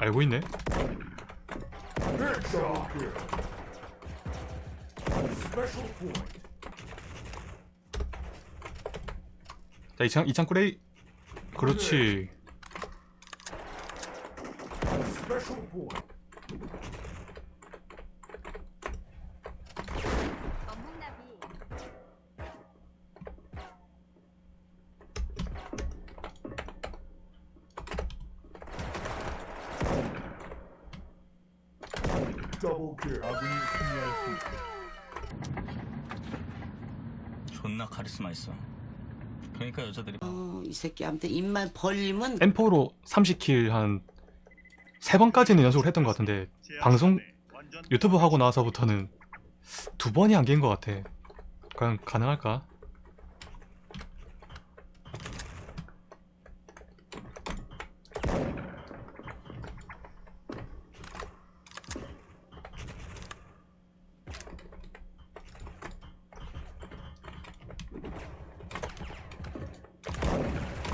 알고 있네. 자 이창 이창 꾸레이. 그렇지. Special point. 어묵나비 아군이 승리하였습니다. 존나 카리스마 있어. 그러니까 여자들이 어, 이 새끼 아무튼 입만 벌리면 M4로 30킬 한세 번까지는 연속으로 했던 것 같은데 방송 유튜브 하고 나서부터는 두 번이 안개인 것 같아. 과연 가능할까?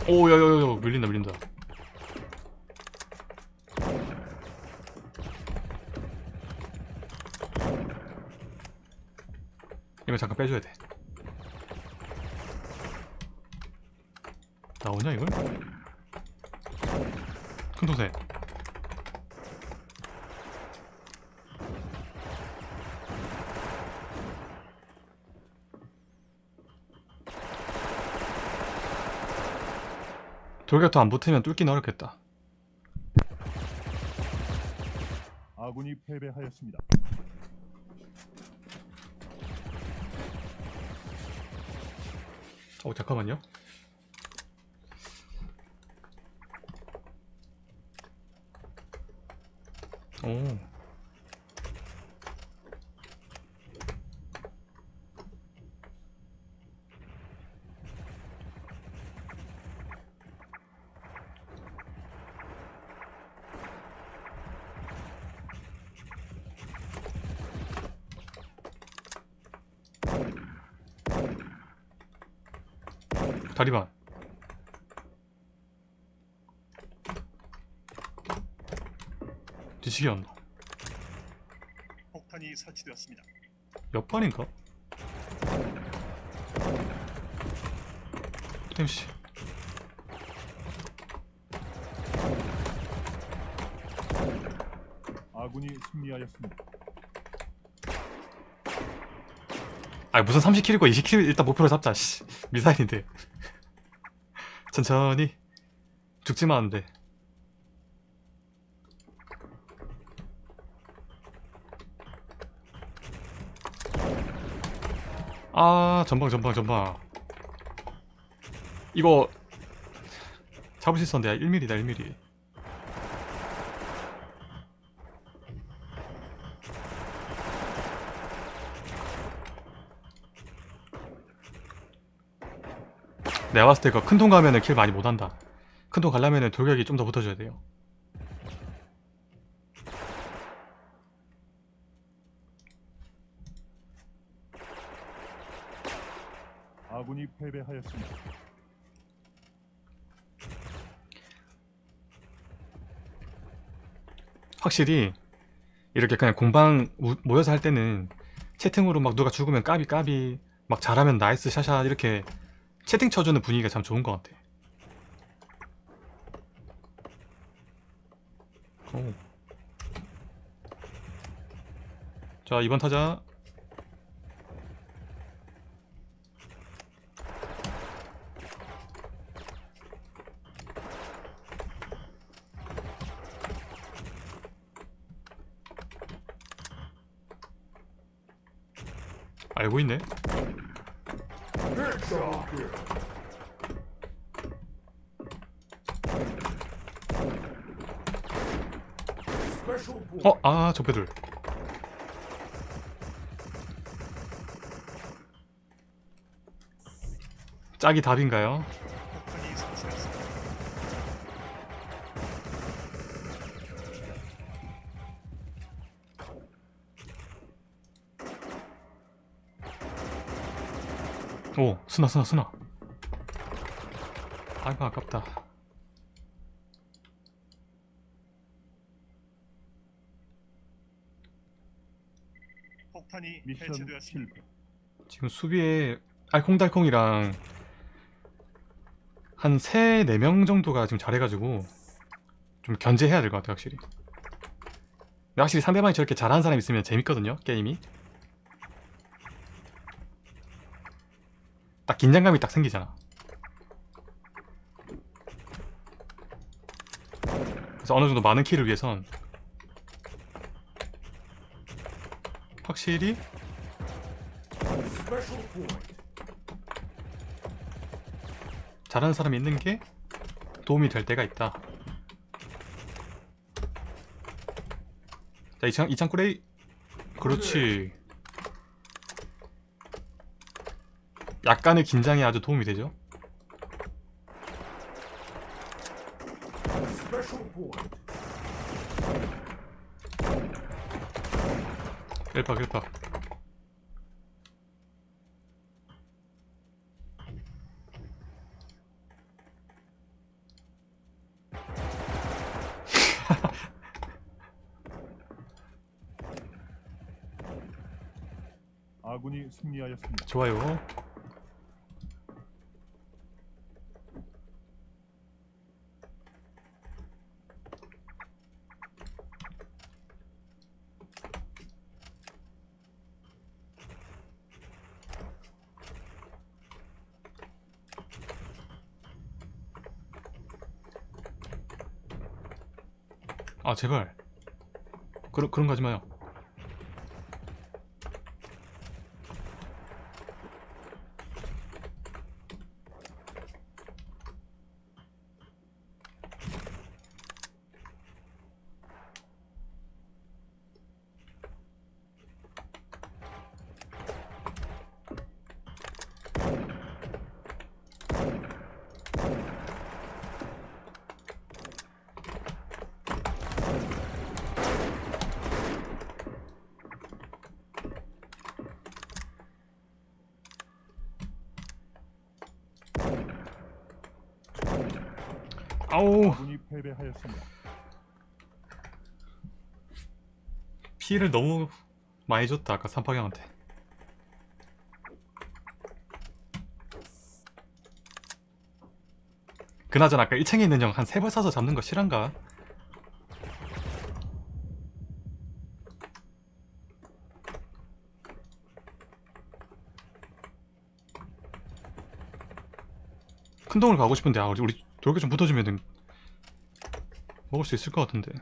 오, 야야야, 밀린다, 밀린다. 이거 잠깐 빼줘야 돼. 나오냐 이걸? 큰 동생. 돌격도 안 붙으면 뚫긴 어렵겠다. 아군이 패배하였습니다. 어 잠깐만요. 오. 다리반. 뒤치기 한다. 폭탄이 설치되었습니다. 옆반인가? 땜씨. 아군이 승리하였습니다. 아니 무슨 30킬이고 20킬 일단 목표로 잡자 씨 미사일인데 천천히. 죽지만 안돼. 아 전방 전방 전방. 이거 잡을 수 있었는데 1mm다 1mm 내가 봤을 때 그큰통 가면은 킬 많이 못한다 큰통 가려면은 돌격이 좀 더 붙어줘야 돼요 아군이 패배하였습니다. 확실히 이렇게 그냥 공방 우- 모여서 할 때는 채팅으로 막 누가 죽으면 까비 까비 막 잘하면 nice shot shot 이렇게 채팅 쳐주는 분위기가 참 좋은 것 같아 오. 자 이번 타자 알고 있네 Headshot kill. Special point. 어? 아 적배들. 짝이 답인가요? 오 스나 스나 스나. 아이고 아깝다 폭탄이 미션 해체되었습니다. 실패. 지금 수비에 알콩달콩이랑 한 3, 4명 정도가 지금 잘해가지고 좀 견제해야 될 것 같아요 확실히 근데 확실히 상대방이 저렇게 잘하는 사람 있으면 재밌거든요 게임이 딱 긴장감이 딱 생기잖아 그래서 어느 정도 많은 킬을 위해선 확실히. 잘하는 사람이 있는 게 도움이 될 때가 있다. 자, 이창, 이창 꾸레이. 그렇지. 약간의 긴장이 아주 도움이 되죠. 1박 1박 아군이 승리하였습니다. 좋아요. 제발 그런 그런 거 하지 마요. 아우 아군이 패배하였습니다. 피해를 너무 많이 줬다 아까 삼파경한테 그나저나 아까 1층에 있는 형 한세발 쏴서 잡는 거 실한가? 큰 동을 가고 싶은데 아 우리 우리 돌게 좀 붙어주면 먹을 수 있을 것 같은데.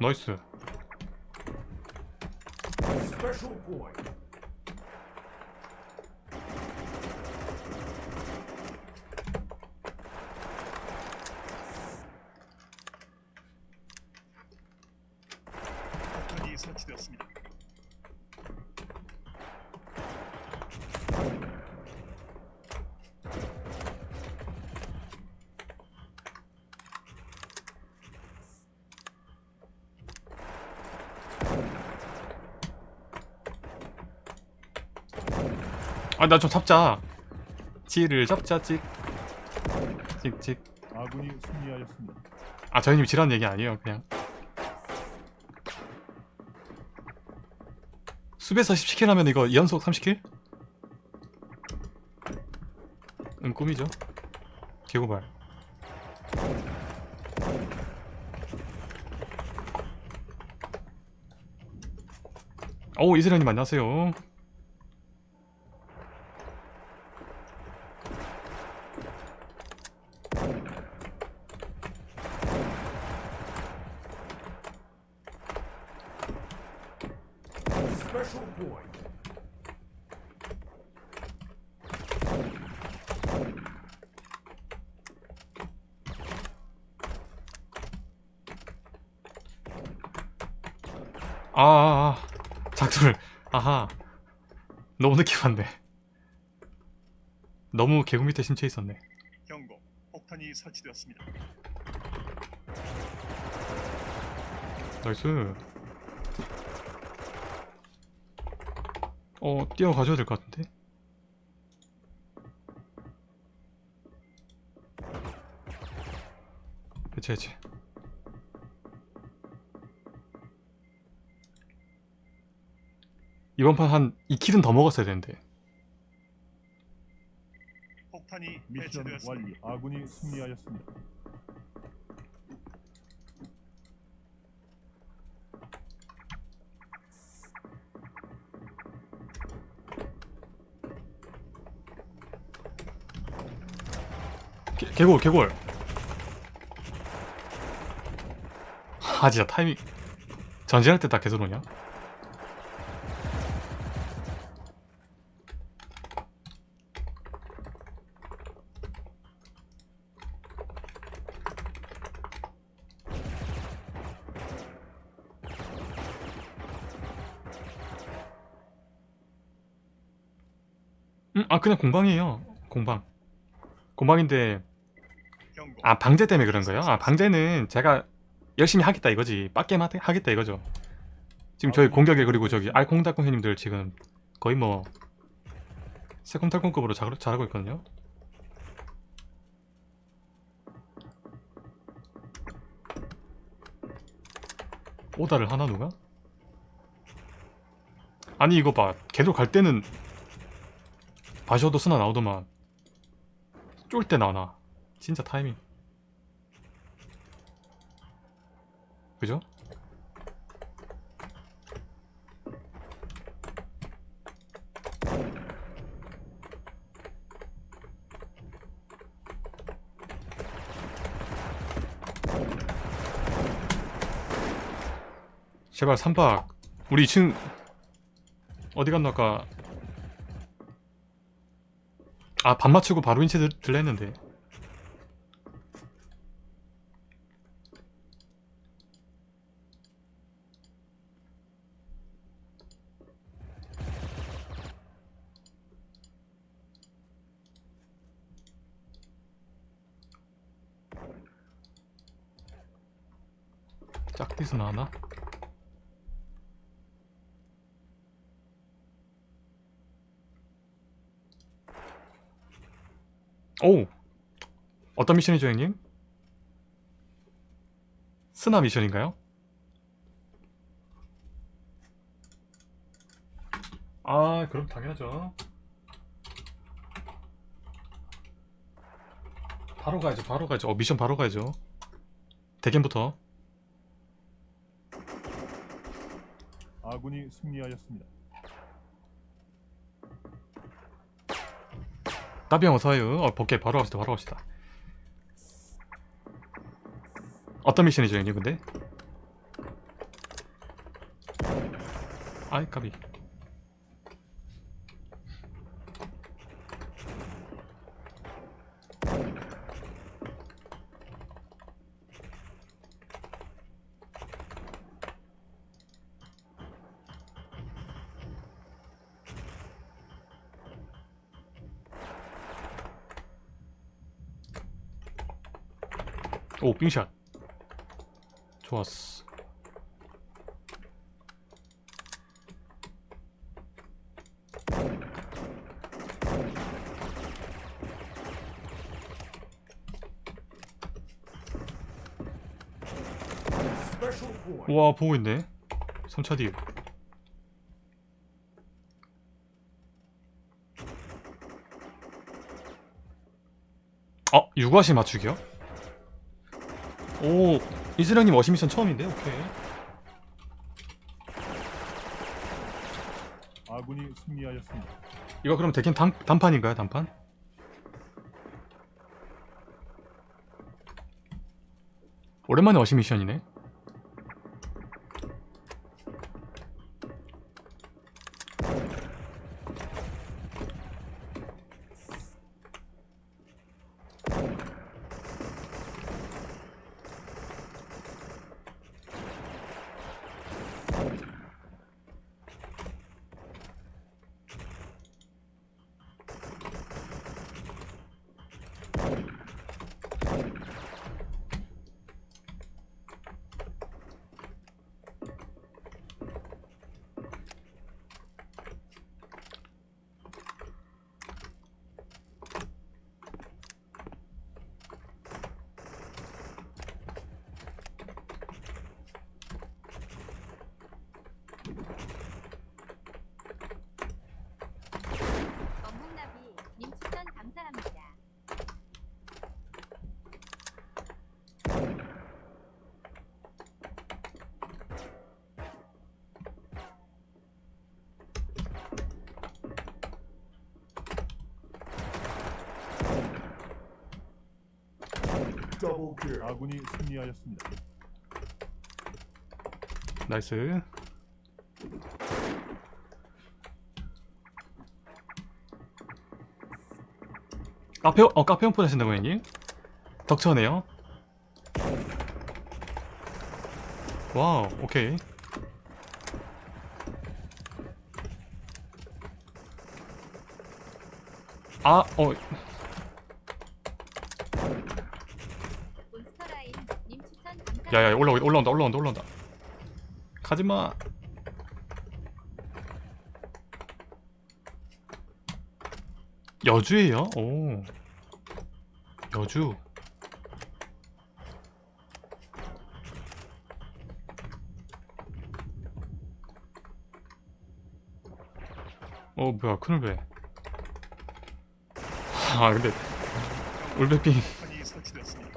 나이스 Special point. 폭탄이 설치되었습니다. 아 나 좀 잡자. 지를 잡자 찍 찍찍 아군이 승리하였습니다. 아 저희님이 지라는 얘기 아니에요 그냥. 숲에서 10킬 하면 이거 연속 30킬? 응 꿈이죠. 개고발. 오 이슬현님 안녕하세요 Point. 아, 아, 아. 작두를 아하 너무 늦게 봤네 너무 개구 밑에 심취해 있었네 경고. 폭탄이 설치되었습니다. nice 어 뛰어가셔야 될 것 같은데? 그치 그치. 이번 판 한 2kill은 더 먹었어야 되는데. 폭탄이 미션 완료. 아군이 승리하였습니다. 개, 개골 개골 아 진짜 타이밍 전진할 때 다 계속 오냐? 음, 아 그냥 공방이에요 공방 공방인데. 아 방제 때문에 그런 거예요? 아 방제는 제가 열심히 하겠다 이거지. 빡게임 하- 하겠다 이거죠. 지금 저희 공격에 그리고 저기 알콩달콩 형님들 지금 거의 뭐 새콤달콤급으로 잘, 잘하고 있거든요. 오다를 하나 누가? 아니 이거 봐. 걔도 갈 때는 바셔도 쓰나 나오더만. 쫄 때 나나 진짜 타이밍. 그죠? 제발 3박. 우리 2층 어디 갔나 아까. 아 밥 맞추고 바로 인체 들, 들라 했는데 짝디스 나왔나? 오! 어떤 미션이죠 형님? 스나 미션인가요? 아 그럼 당연하죠 바로 가야죠 바로 가야죠 어 미션 바로 가야죠 대견부터 아군이 승리하였습니다. 따비형 어서와요 어 볼게 바로 갑시다 바로 갑시다 어떤 미션이죠 형님 근데? 아이 까비 오 빙샷 좋았어. 우와 보고 있네 3차 뒤 어? 유과시 맞추기요? 오 이슬형님 어시미션 처음인데? 오케이 아군이 승리하였습니다. 이거 그럼 대긴 단, 단판인가요 단판? 오랜만에 어시미션이네 Double kill. 아군이 승리하였습니다. 나이스. 카페 어 카페 오픈 하신다고 형님? 덕처네요? 와우 오케이. 아어 몬스터라인 님 추천 감사합니다. 야야 올라 올라온다 올라온다 올라온다. 가지마. 여주예요? 오. 여주. 어 뭐야 큰울배 아 근데 울배빙 폭탄이 설치되었습니다.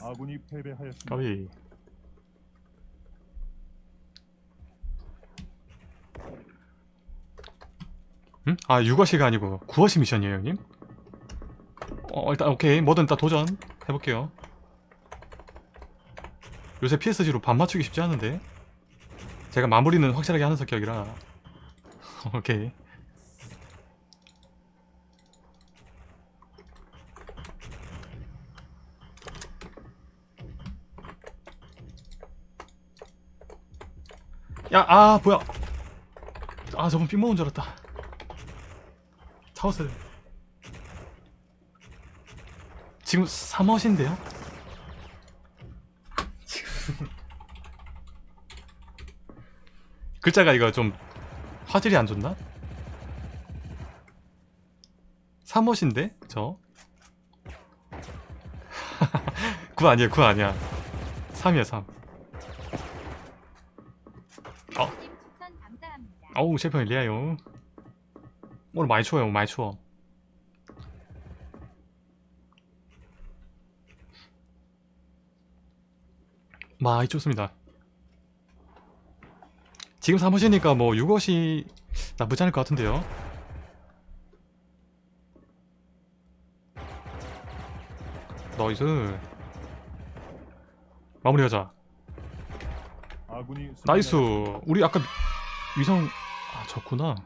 아군이 패배하였습니다. 까비 응? 아 6어시가 아니고 9어시 미션이에요 형님? 어 일단 오케이 뭐든 일단 도전 해볼게요 요새 PSG로 반 맞추기 쉽지 않은데 제가 마무리는 확실하게 하는 성격이라 오케이 야, 아, 뭐야. 아, 저분 삥 먹은 줄 알았다. 차웠어요. 지금 3멋인데요? 지금. 글자가 이거 좀 화질이 안 좋나? 3멋인데? 저? 9 아니에요, 9 아니야. 3이야, 3. 어. 님 추천 감사합니다. 어우 셰프님 리아요. 오늘 많이 추워요 많이 추워. 많이 춥습니다. 지금 사무시니까 뭐 6옷이 나쁘지 않을 것 같은데요. 나이스. 마무리하자. 나이스. 우리 아까 위성 아 졌구나